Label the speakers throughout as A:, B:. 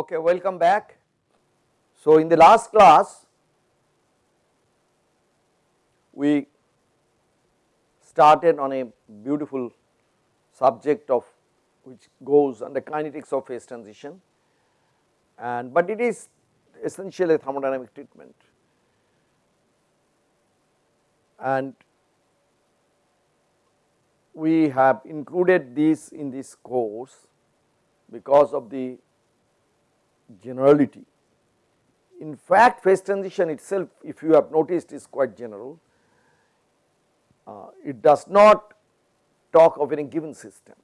A: Okay, welcome back. So, in the last class we started on a beautiful subject of which goes under kinetics of phase transition and but it is essentially a thermodynamic treatment and we have included this in this course because of the generality. In fact, phase transition itself if you have noticed is quite general, uh, it does not talk of any given system,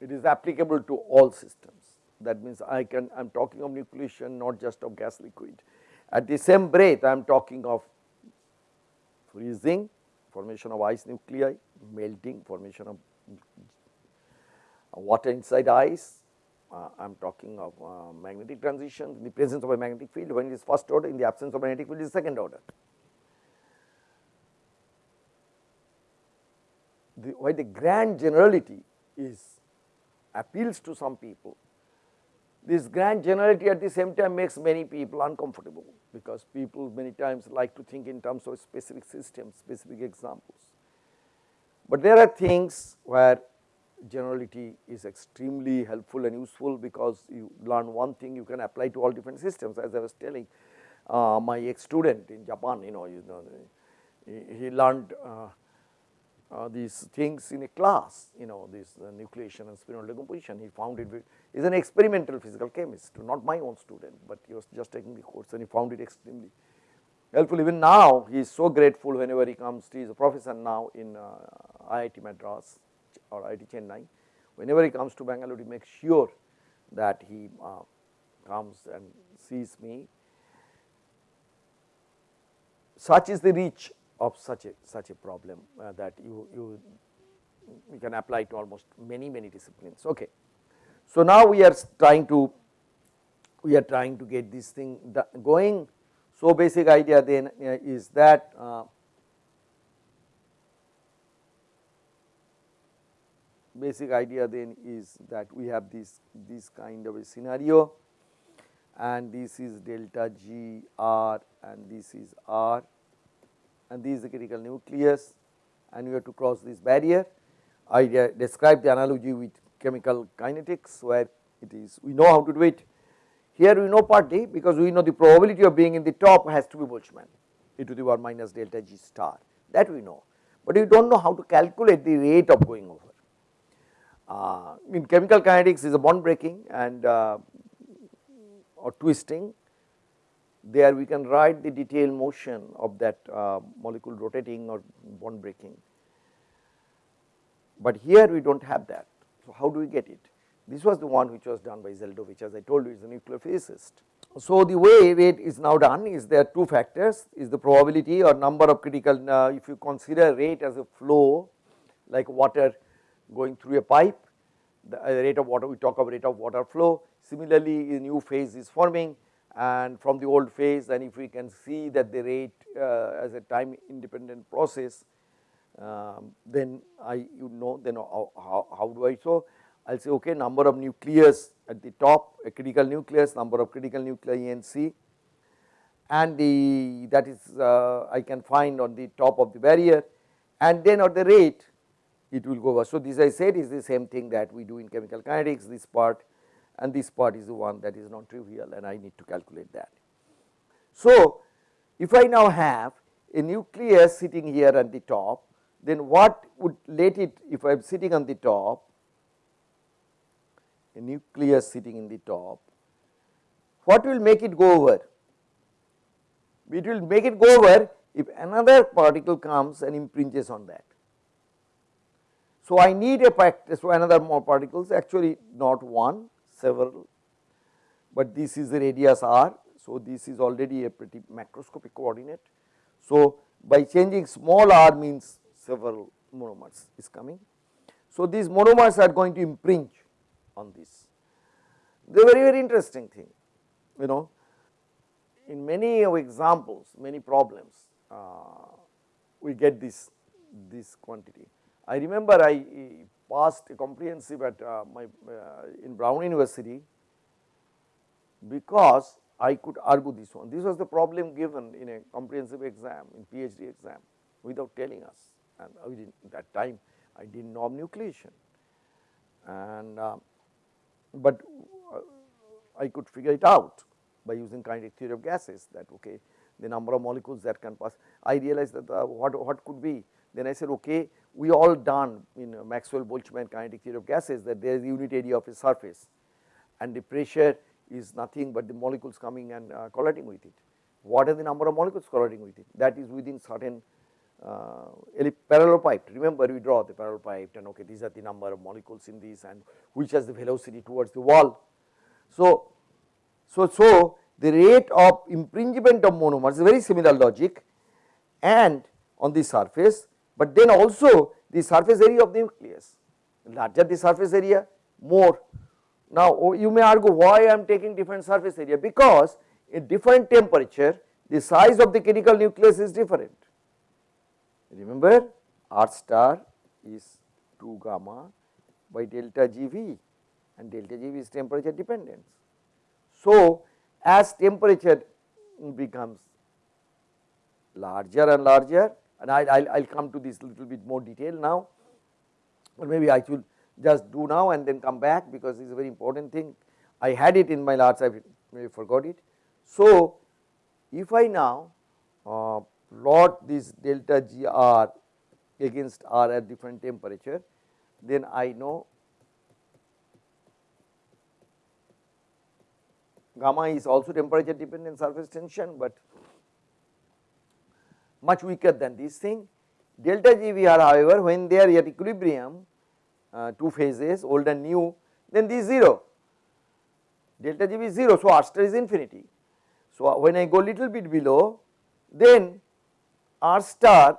A: it is applicable to all systems that means I can I am talking of nucleation not just of gas liquid. At the same breath I am talking of freezing formation of ice nuclei, melting formation of water inside ice, uh, I am talking of uh, magnetic transition in the presence of a magnetic field when it is first order in the absence of magnetic field is second order. The, why the grand generality is appeals to some people, this grand generality at the same time makes many people uncomfortable because people many times like to think in terms of specific systems, specific examples. But there are things where generality is extremely helpful and useful because you learn one thing you can apply to all different systems. As I was telling uh, my ex student in Japan you know you know he, he learned uh, uh, these things in a class you know this uh, nucleation and spinodal decomposition. He found it he an experimental physical chemist not my own student but he was just taking the course and he found it extremely helpful. Even now he is so grateful whenever he comes he is a professor now in uh, IIT Madras or IIT Chennai whenever he comes to Bangalore he makes sure that he uh, comes and sees me. Such is the reach of such a such a problem uh, that you you you can apply to almost many many disciplines. Okay. So now we are trying to we are trying to get this thing going so basic idea then uh, is that basic idea then is that we have this this kind of a scenario and this is delta G R and this is R and this is the critical nucleus and we have to cross this barrier. I described the analogy with chemical kinetics where it is we know how to do it. Here we know part partly because we know the probability of being in the top has to be Boltzmann e to the power minus delta G star that we know, but we do not know how to calculate the rate of going over. Uh, in chemical kinetics is a bond breaking and uh, or twisting there we can write the detailed motion of that uh, molecule rotating or bond breaking. But here we do not have that. So, how do we get it? This was the one which was done by Zeldovich as I told you is a nuclear physicist. So, the way it is now done is there are two factors is the probability or number of critical uh, if you consider rate as a flow like water going through a pipe the uh, rate of water we talk of rate of water flow. Similarly a new phase is forming and from the old phase and if we can see that the rate uh, as a time independent process um, then I you know then how, how, how do I so I will say okay number of nucleus at the top a critical nucleus number of critical nuclei NC and the that is uh, I can find on the top of the barrier. And then at the rate it will go over. So, this I said is the same thing that we do in chemical kinetics this part and this part is the one that is non trivial and I need to calculate that. So, if I now have a nucleus sitting here at the top then what would let it if I am sitting on the top a nucleus sitting in the top what will make it go over? It will make it go over if another particle comes and impinges on that. So, I need a factor so another more particles actually not one several, but this is the radius r. So, this is already a pretty macroscopic coordinate. So, by changing small r means several monomers is coming. So, these monomers are going to impinge on this. Are very very interesting thing you know in many examples many problems uh, we get this this quantity. I remember I passed a comprehensive at uh, my uh, in Brown University because I could argue this one. This was the problem given in a comprehensive exam in PhD exam without telling us and we did that time I did not know nucleation and uh, but uh, I could figure it out by using kinetic theory of gases that okay the number of molecules that can pass. I realized that uh, what, what could be then I said okay we all done in Maxwell Boltzmann kinetic theory of gases that there is unit area of a surface and the pressure is nothing but the molecules coming and uh, colliding with it. What are the number of molecules colliding with it that is within certain uh, parallelepiped remember we draw the parallelepiped and okay these are the number of molecules in this and which has the velocity towards the wall. So, so, so the rate of impingement of monomers is very similar logic and on the surface, but then also the surface area of the nucleus larger the surface area more. Now, oh, you may argue why I am taking different surface area because in different temperature the size of the critical nucleus is different. Remember R star is 2 gamma by delta GV and delta GV is temperature dependence. So, as temperature becomes larger and larger and I will come to this little bit more detail now or maybe I should just do now and then come back because it is a very important thing. I had it in my last I maybe forgot it. So, if I now uh, plot this delta G R against R at different temperature then I know gamma is also temperature dependent surface tension, but much weaker than this thing. Delta GVR however, when they are at equilibrium uh, two phases old and new then this 0 delta GV is 0. So, R star is infinity. So, when I go little bit below then R star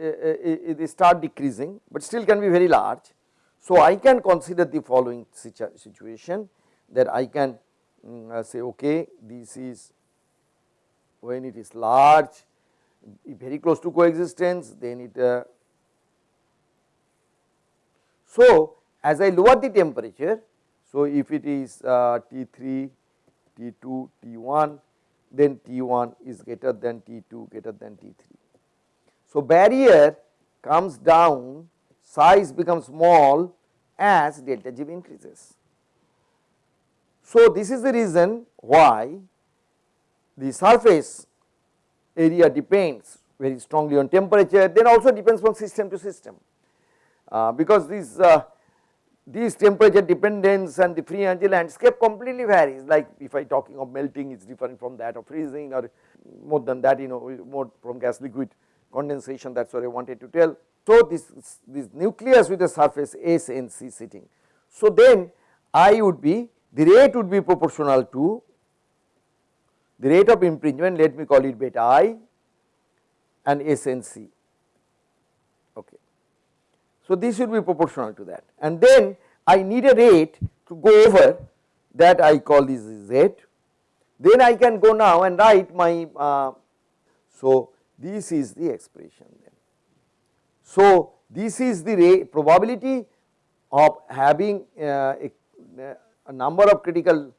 A: uh, uh, start decreasing, but still can be very large. So, I can consider the following situation that I can um, say okay this is when it is large very close to coexistence then it uh, so as I lower the temperature so if it is uh, T3 T2 T1 then T1 is greater than T2 greater than T3 so barrier comes down size becomes small as delta G increases. So, this is the reason why the surface area depends very strongly on temperature then also depends from system to system uh, because these uh, these temperature dependence and the free energy landscape completely varies like if I talking of melting it is different from that of freezing or more than that you know more from gas liquid condensation that is what I wanted to tell. So, this, this nucleus with the surface S and C sitting. So, then I would be the rate would be proportional to the rate of impingement let me call it beta i and SNC. Okay. So, this should be proportional to that and then I need a rate to go over that I call this Z. Then I can go now and write my, uh, so this is the expression then. So, this is the rate probability of having uh, a, a number of critical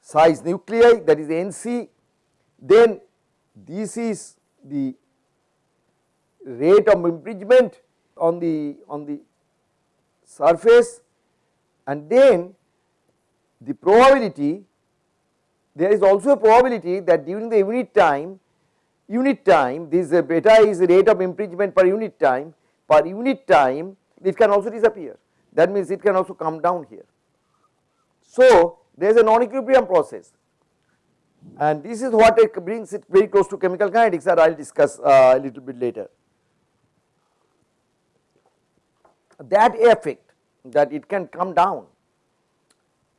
A: size nuclei that is NC, then this is the rate of impingement on the on the surface. And then the probability there is also a probability that during the unit time unit time this beta is rate of impingement per unit time per unit time it can also disappear. That means it can also come down here. So, there is a non-equilibrium process and this is what it brings it very close to chemical kinetics that I will discuss uh, a little bit later. That effect that it can come down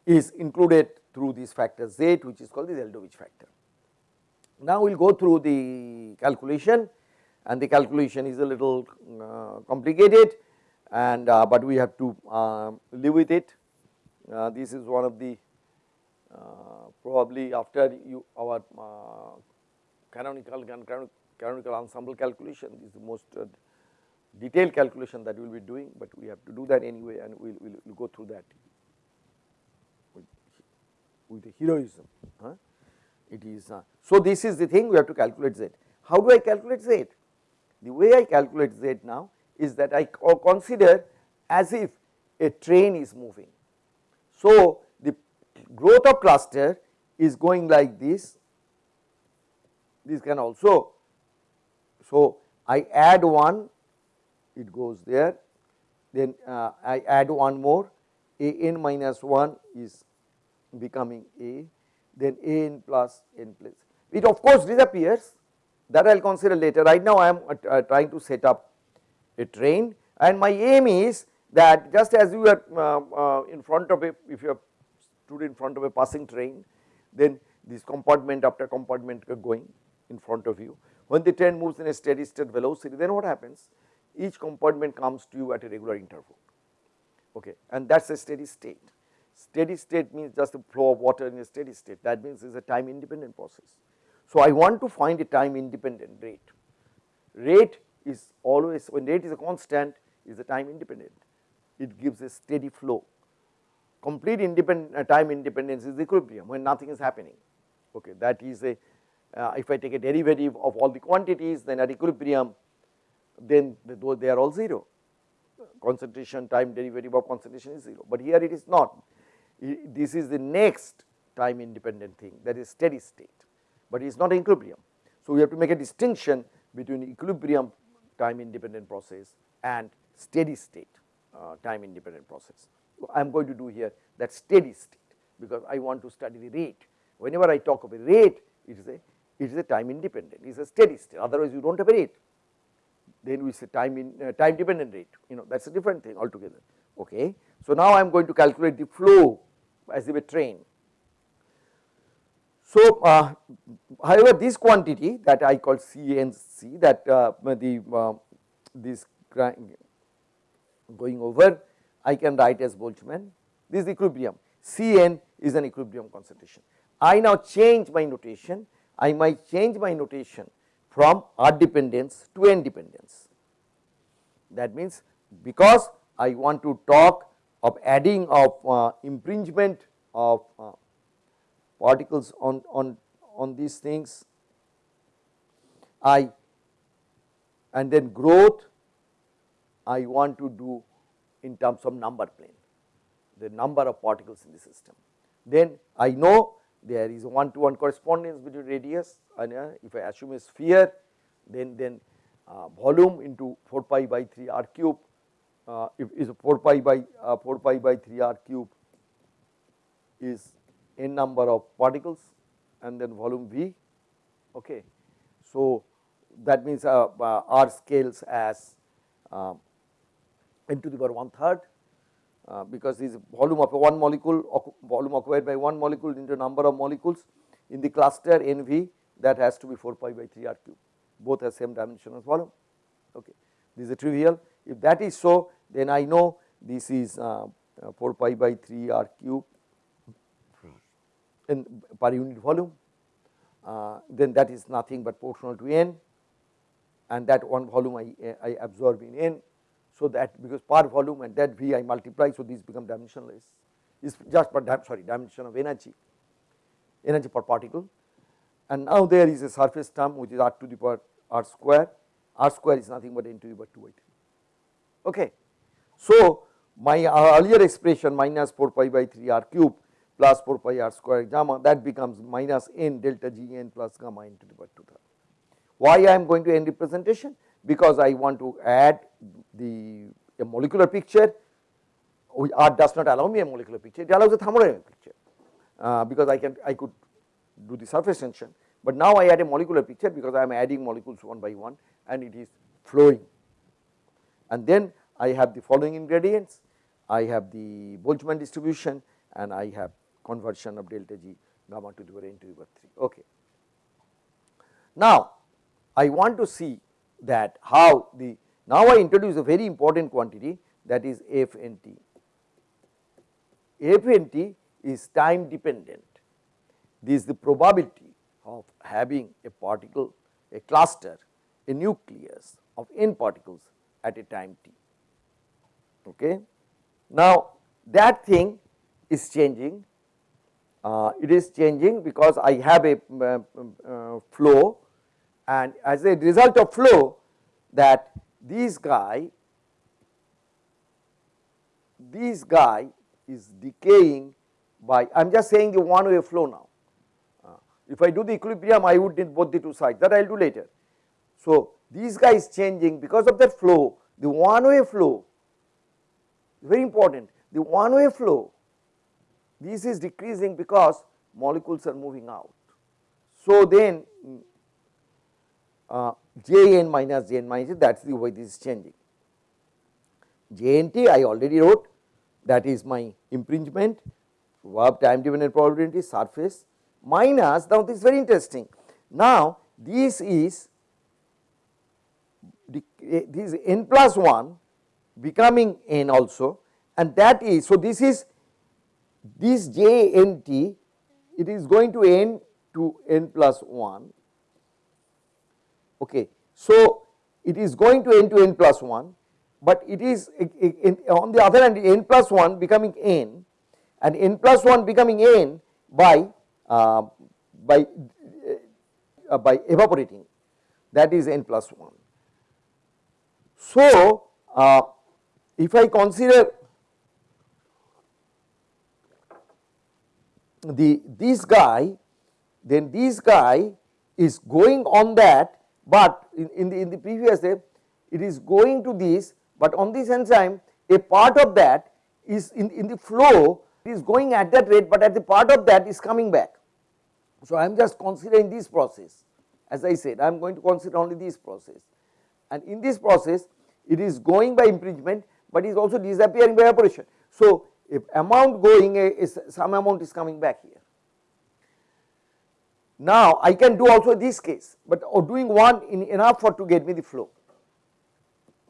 A: is included through this factor Z which is called the Zeldovich factor. Now we will go through the calculation and the calculation is a little uh, complicated and uh, but we have to uh, live with it uh, this is one of the uh, probably after you our uh, canonical canonical ensemble calculation is the most detailed calculation that we will be doing, but we have to do that anyway and we will we'll, we'll go through that. with the heroism. Huh? It is uh, so this is the thing we have to calculate z. How do I calculate z? The way I calculate z now is that I consider as if a train is moving. So, the growth of cluster is going like this, this can also. So, I add 1 it goes there then uh, I add one more a n minus 1 is becoming a then a n plus n plus it of course disappears that I will consider later right now I am uh, uh, trying to set up a train and my aim is that just as you are uh, uh, in front of a if you are stood in front of a passing train then this compartment after compartment going in front of you when the train moves in a steady state velocity then what happens each compartment comes to you at a regular interval okay and that is a steady state. Steady state means just the flow of water in a steady state that means it is a time independent process. So, I want to find a time independent rate. Rate is always when rate is a constant is a time independent it gives a steady flow. Complete independent uh, time independence is equilibrium when nothing is happening. Okay that is a uh, if I take a derivative of all the quantities then at equilibrium then they are all 0 concentration time derivative of concentration is 0, but here it is not. This is the next time independent thing that is steady state, but it is not equilibrium. So, we have to make a distinction between equilibrium time independent process and steady state uh, time independent process. I am going to do here that steady state because I want to study the rate. Whenever I talk of a rate it is a it is a time independent. It is a steady state. Otherwise you do not have a rate. Then we say time in uh, time dependent rate. You know that is a different thing altogether. Okay. So now I am going to calculate the flow as if a train. So uh, however this quantity that I call CNC that uh, the uh, this going over I can write as Boltzmann this is equilibrium Cn is an equilibrium concentration. I now change my notation I might change my notation from R dependence to N dependence. That means, because I want to talk of adding of uh, impingement of uh, particles on, on, on these things, I and then growth I want to do in terms of number plane, the number of particles in the system. Then I know there is one to one correspondence between radius and uh, if I assume a sphere then then uh, volume into 4 pi by 3 r cube uh, if is 4 pi by uh, 4 pi by 3 r cube is n number of particles and then volume V okay. So that means uh, uh, r scales as n to the power 1 third uh, because this volume of one molecule volume occupied by one molecule into number of molecules in the cluster NV that has to be 4 pi by 3 r cube both have same dimension as volume. Okay. This is trivial. If that is so then I know this is uh, uh, 4 pi by 3 r cube in per unit volume. Uh, then that is nothing but proportional to n and that one volume I, I absorb in n so that because per volume and that V I multiply so these become dimensionless. Is just sorry dimension of energy. Energy per particle. And now there is a surface term which is r to the power r square. R square is nothing but n to the power 2 by 3 okay. So my uh, earlier expression minus 4 pi by 3 r cube plus 4 pi r square gamma that becomes minus n delta g n plus gamma n to the power 2 third. Why I am going to n representation because I want to add the a molecular picture R does not allow me a molecular picture it allows a thermodynamic picture. Uh, because I can I could do the surface tension. But now I add a molecular picture because I am adding molecules one by one and it is flowing. And then I have the following ingredients. I have the Boltzmann distribution and I have conversion of delta G gamma to the power n to the power 3 okay. Now I want to see that how the now I introduce a very important quantity that is FNT. FNT is time dependent. This is the probability of having a particle, a cluster, a nucleus of n particles at a time t. Okay. Now that thing is changing uh, it is changing because I have a uh, uh, flow and as a result of flow that this guy this guy is decaying by I am just saying the one way flow now. Uh, if I do the equilibrium I would need both the two sides that I will do later. So, this guy is changing because of that flow the one way flow very important the one way flow this is decreasing because molecules are moving out. So, then uh, J n minus J n minus that is the way this is changing. J n t I already wrote that is my impingement verb time dependent probability surface minus now this is very interesting. Now, this is this is n plus 1 becoming n also and that is so this is this j n t it is going to n to n plus 1 okay so it is going to n to n plus 1 but it is on the other hand n plus 1 becoming n and n plus 1 becoming n by uh, by uh, by evaporating that is n plus 1. So, uh, if I consider the this guy then this guy is going on that, but in, in the in the previous step it is going to this, but on this enzyme a part of that is in, in the flow it is going at that rate, but at the part of that is coming back. So, I am just considering this process as I said I am going to consider only this process and in this process it is going by impingement, but is also disappearing by evaporation. So, if amount going is some amount is coming back here. Now, I can do also this case, but doing one in enough for to get me the flow.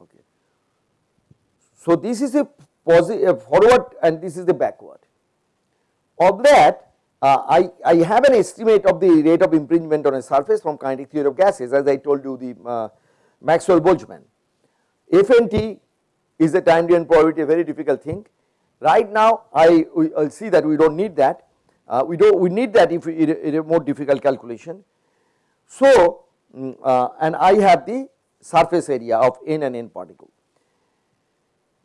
A: Okay. So, this is a positive forward and this is the backward. Of that uh, I, I have an estimate of the rate of impingement on a surface from kinetic theory of gases as I told you the uh, Maxwell Boltzmann. FNT is the time domain probability a very difficult thing. Right now I will see that we do not need that, uh, we do we need that if in a, a more difficult calculation. So, um, uh, and I have the surface area of n and n particle.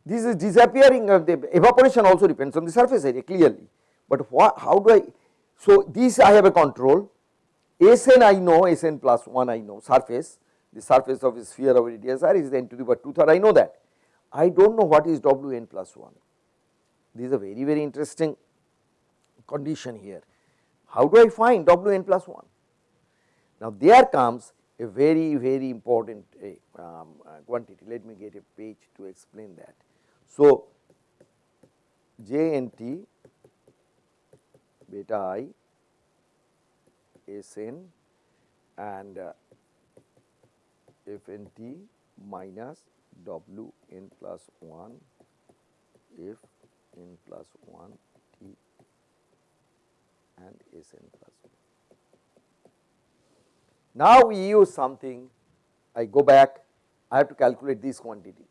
A: This is disappearing of the evaporation also depends on the surface area clearly, but what, how do I, so this I have a control, Sn I know, Sn plus 1 I know surface, the surface of a sphere of radius r is n to the power 2 third I know that. I do not know what is W n plus 1. This is a very very interesting condition here. How do I find W n plus 1? Now there comes a very very important uh, um, uh, quantity. Let me get a page to explain that. So J n t beta i i S n and uh, f n t minus w n plus 1 f n plus 1 t and s n plus 1. Now, we use something. I go back. I have to calculate this quantity.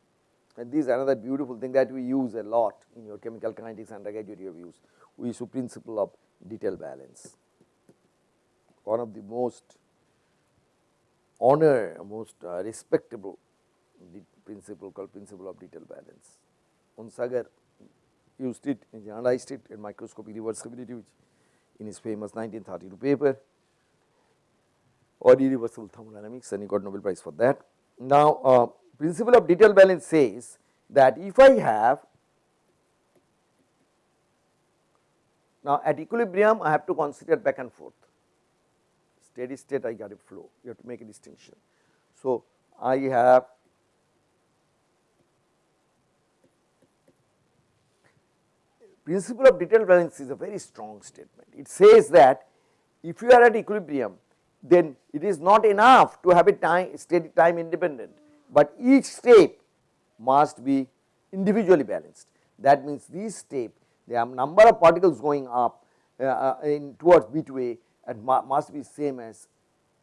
A: And this is another beautiful thing that we use a lot in your chemical kinetics undergraduate used we use principle of detail balance. One of the most honor most uh, respectable principle called principle of detail balance. Onsager used it and analyzed it in microscopic reversibility which in his famous 1932 paper or irreversible thermodynamics and he got Nobel prize for that. Now, uh, principle of detail balance says that if I have now at equilibrium I have to consider back and forth steady state I got a flow you have to make a distinction. So, I have principle of detailed balance is a very strong statement. It says that if you are at equilibrium then it is not enough to have a time steady time independent, but each step must be individually balanced. That means this step the number of particles going up uh, uh in towards B to A and must be same as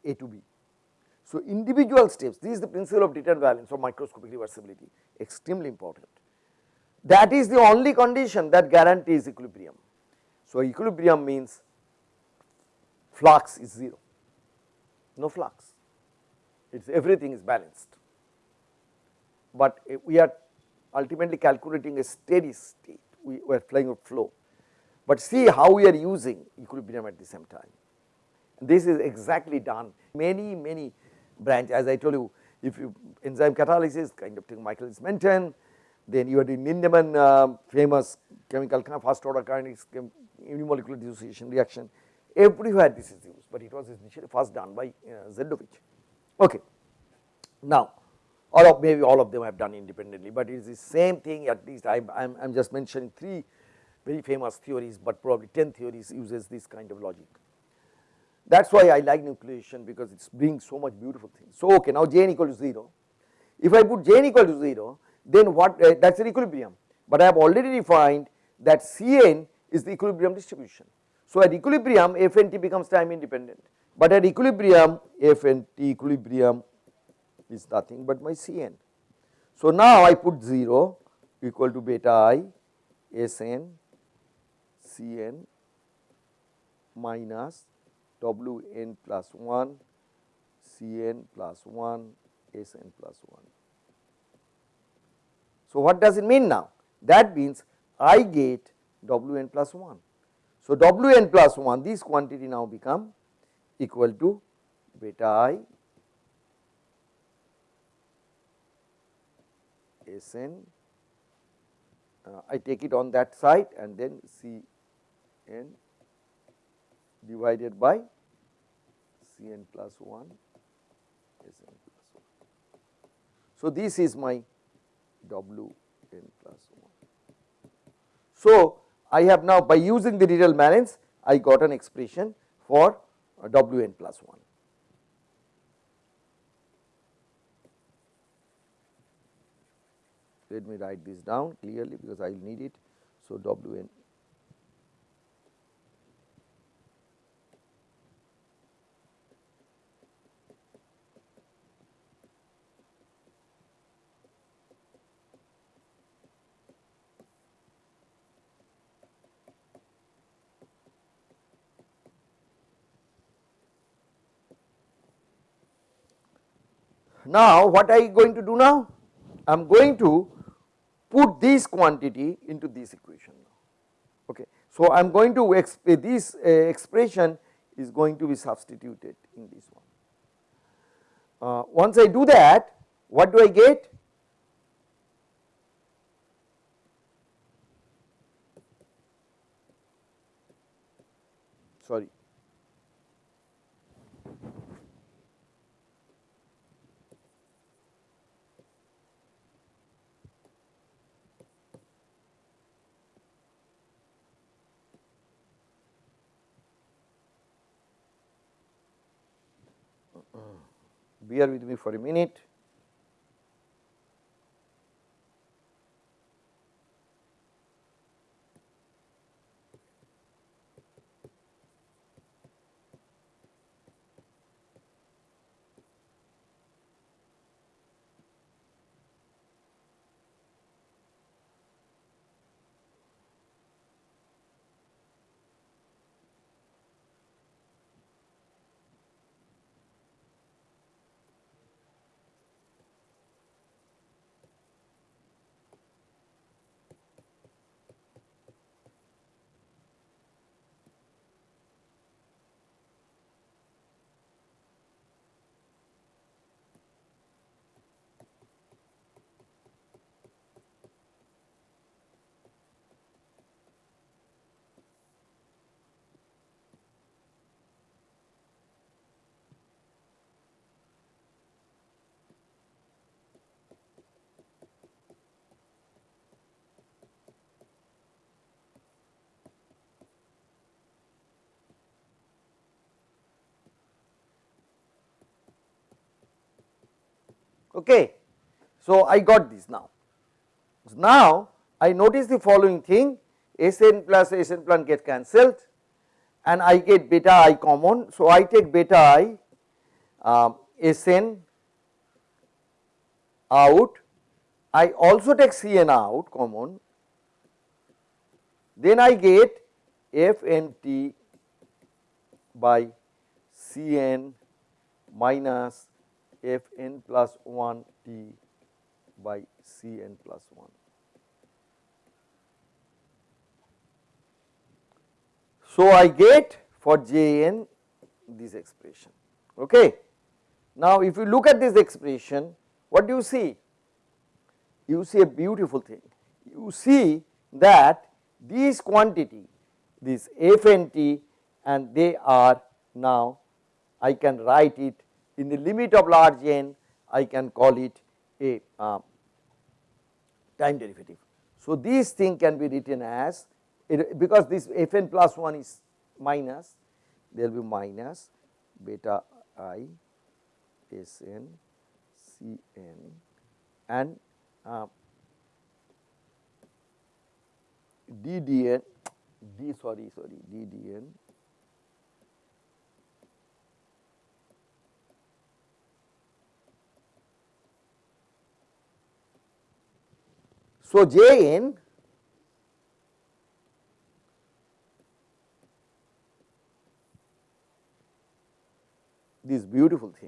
A: A to B. So, individual steps this is the principle of detailed balance or microscopic reversibility extremely important. That is the only condition that guarantees equilibrium. So, equilibrium means flux is 0, no flux, it is everything is balanced, but eh, we are ultimately calculating a steady state, we are flying a flow. But see how we are using equilibrium at the same time. This is exactly done many many branch as I told you if you enzyme catalysis kind of thing Michaelis Menten then you have the Lindemann uh, famous chemical first order kinetics unimolecular dissociation reaction everywhere this is used, but it was initially first done by uh, Zeldovich. Okay. Now, all of maybe all of them have done independently, but it is the same thing at least I am just mentioning 3 very famous theories, but probably 10 theories uses this kind of logic. That is why I like nucleation because it brings so much beautiful things. So, okay now Jn equal to 0, if I put Jn equal to 0 then what uh, that is an equilibrium, but I have already defined that Cn is the equilibrium distribution. So, at equilibrium Fnt becomes time independent, but at equilibrium Fnt equilibrium is nothing but my Cn. So, now I put 0 equal to beta i Sn Cn minus Wn plus 1 Cn plus 1 Sn plus 1. So, what does it mean now? That means I get Wn plus 1. So, Wn plus 1 this quantity now become equal to beta i Sn uh, I take it on that side and then C n divided by C n plus 1 S n plus 1. So, this is my W n plus 1. So, I have now by using the detail balance I got an expression for W n plus 1. Let me write this down clearly because I will need it. So, W n Now, what I going to do now? I am going to put this quantity into this equation Okay. So, I am going to exp this uh, expression is going to be substituted in this one. Uh, once I do that, what do I get? Sorry, bear with me for a minute. Okay. So, I got this now. So, now I notice the following thing Sn plus Sn plus get cancelled and I get beta i common. So, I take beta i um, Sn out, I also take Cn out common, then I get f n t by C n minus f n plus 1 t by C n plus 1. So, I get for j n this expression. Okay. Now, if you look at this expression, what do you see? You see a beautiful thing. You see that these quantity, this f n t and they are now I can write it in the limit of large n I can call it a uh, time derivative. So, this thing can be written as it, because this f n plus 1 is minus there will be minus beta i s n c n and uh, d d n d sorry sorry d So, J n this beautiful thing